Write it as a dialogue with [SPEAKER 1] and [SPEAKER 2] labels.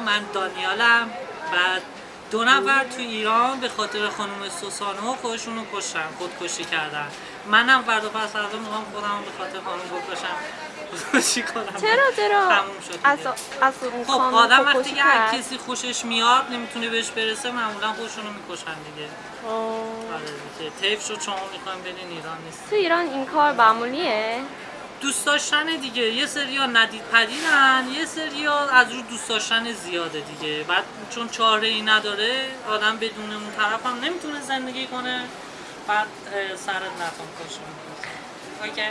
[SPEAKER 1] من دانیالم و دو نفر تو ایران به خاطر خانم سوسانو خودشون رو کشتن خودکشی کردن. منم فردا پس فردا می‌خوام خودم به خاطر خانم بکشم. خودکشی کنم؟
[SPEAKER 2] چرا چرا؟
[SPEAKER 1] تموم شد
[SPEAKER 2] از
[SPEAKER 1] خب آدم وقتی که هر؟ کسی خوشش میاد نمی‌تونه بهش برسه معمولا خودشون رو می‌کشن دیگه.
[SPEAKER 2] آه.
[SPEAKER 1] آره دیگه. طیف شد شما می‌خوایم برین ایران نیست.
[SPEAKER 2] تو ایران این کار معمولیه؟
[SPEAKER 1] دوست داشتن دیگه. یه سریا ندید پدیدن یه سریا از رو دوست داشتن زیاده دیگه. بعد چون چاره ای نداره آدم بدون اون طرف هم نمی‌تونه زندگی کنه. بعد سرت نتون کشون اوکی؟